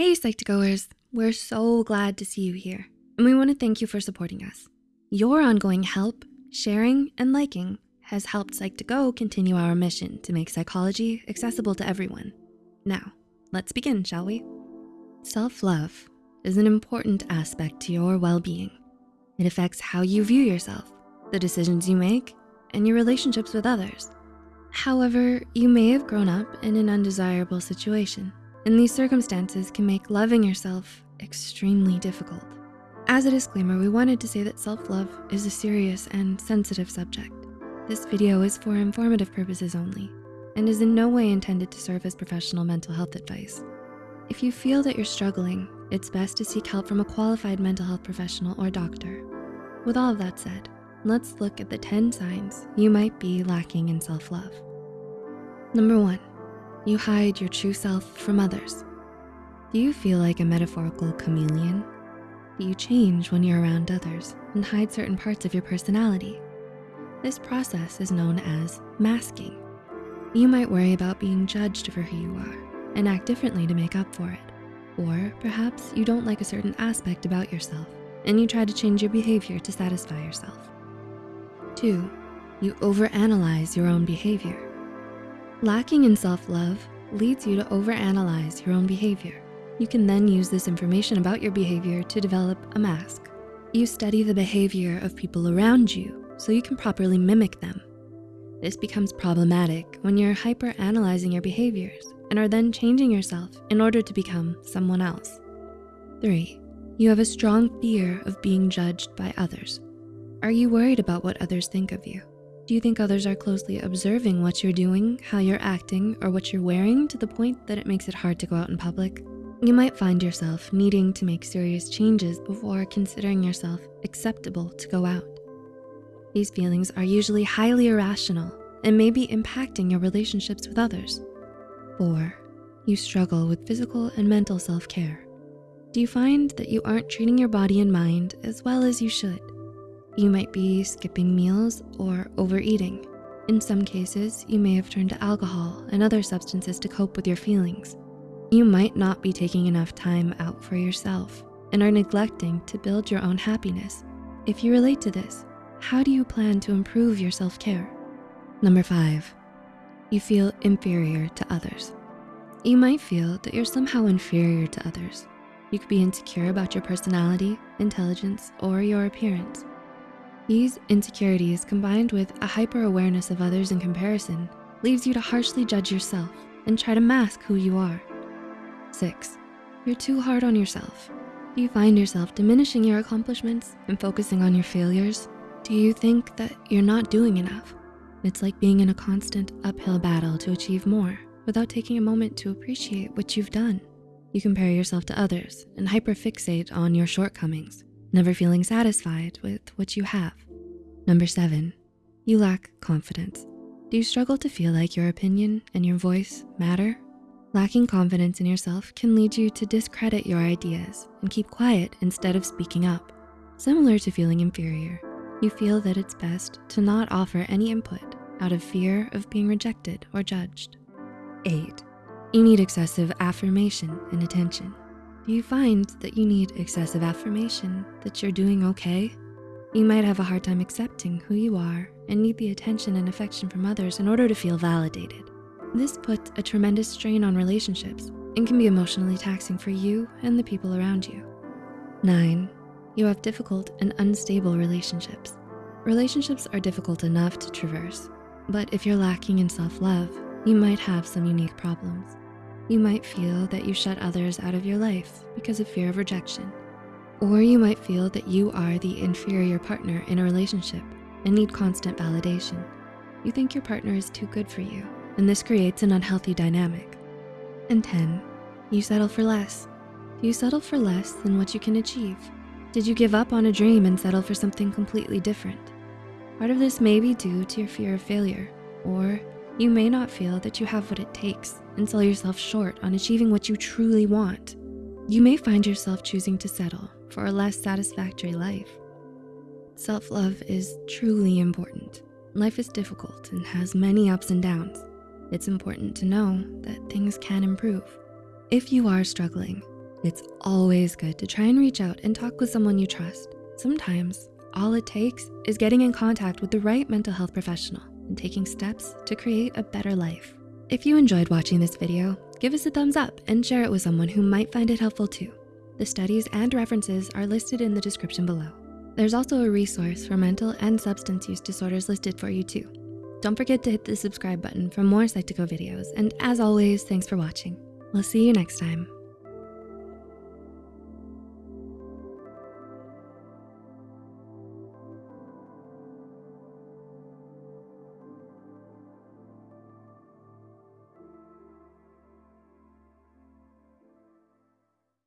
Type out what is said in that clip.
Hey Psych2Goers, we're so glad to see you here. And we wanna thank you for supporting us. Your ongoing help, sharing, and liking has helped Psych2Go continue our mission to make psychology accessible to everyone. Now, let's begin, shall we? Self-love is an important aspect to your well-being. It affects how you view yourself, the decisions you make, and your relationships with others. However, you may have grown up in an undesirable situation and these circumstances can make loving yourself extremely difficult. As a disclaimer, we wanted to say that self-love is a serious and sensitive subject. This video is for informative purposes only and is in no way intended to serve as professional mental health advice. If you feel that you're struggling, it's best to seek help from a qualified mental health professional or doctor. With all of that said, let's look at the 10 signs you might be lacking in self-love. Number one, you hide your true self from others. Do you feel like a metaphorical chameleon? Do you change when you're around others and hide certain parts of your personality? This process is known as masking. You might worry about being judged for who you are and act differently to make up for it. Or perhaps you don't like a certain aspect about yourself and you try to change your behavior to satisfy yourself. Two, you overanalyze your own behavior. Lacking in self-love leads you to overanalyze your own behavior. You can then use this information about your behavior to develop a mask. You study the behavior of people around you so you can properly mimic them. This becomes problematic when you're hyper-analyzing your behaviors and are then changing yourself in order to become someone else. Three, you have a strong fear of being judged by others. Are you worried about what others think of you? Do you think others are closely observing what you're doing, how you're acting, or what you're wearing to the point that it makes it hard to go out in public? You might find yourself needing to make serious changes before considering yourself acceptable to go out. These feelings are usually highly irrational and may be impacting your relationships with others. Four, you struggle with physical and mental self-care. Do you find that you aren't treating your body and mind as well as you should? You might be skipping meals or overeating. In some cases, you may have turned to alcohol and other substances to cope with your feelings. You might not be taking enough time out for yourself and are neglecting to build your own happiness. If you relate to this, how do you plan to improve your self-care? Number five, you feel inferior to others. You might feel that you're somehow inferior to others. You could be insecure about your personality, intelligence, or your appearance. These insecurities combined with a hyper-awareness of others in comparison leaves you to harshly judge yourself and try to mask who you are. Six, you're too hard on yourself. Do you find yourself diminishing your accomplishments and focusing on your failures? Do you think that you're not doing enough? It's like being in a constant uphill battle to achieve more without taking a moment to appreciate what you've done. You compare yourself to others and hyperfixate on your shortcomings never feeling satisfied with what you have. Number seven, you lack confidence. Do you struggle to feel like your opinion and your voice matter? Lacking confidence in yourself can lead you to discredit your ideas and keep quiet instead of speaking up. Similar to feeling inferior, you feel that it's best to not offer any input out of fear of being rejected or judged. Eight, you need excessive affirmation and attention. You find that you need excessive affirmation that you're doing okay? You might have a hard time accepting who you are and need the attention and affection from others in order to feel validated. This puts a tremendous strain on relationships and can be emotionally taxing for you and the people around you. Nine, you have difficult and unstable relationships. Relationships are difficult enough to traverse, but if you're lacking in self-love, you might have some unique problems. You might feel that you shut others out of your life because of fear of rejection. Or you might feel that you are the inferior partner in a relationship and need constant validation. You think your partner is too good for you, and this creates an unhealthy dynamic. And 10, you settle for less. Do you settle for less than what you can achieve? Did you give up on a dream and settle for something completely different? Part of this may be due to your fear of failure, or you may not feel that you have what it takes and sell yourself short on achieving what you truly want. You may find yourself choosing to settle for a less satisfactory life. Self-love is truly important. Life is difficult and has many ups and downs. It's important to know that things can improve. If you are struggling, It's always good to try and reach out and talk with someone you trust. Sometimes all it takes is getting in contact with the right mental health professional and taking steps to create a better life. If you enjoyed watching this video, give us a thumbs up and share it with someone who might find it helpful too. The studies and references are listed in the description below. There's also a resource for mental and substance use disorders listed for you too. Don't forget to hit the subscribe button for more Psych2Go videos. And as always, thanks for watching. We'll see you next time.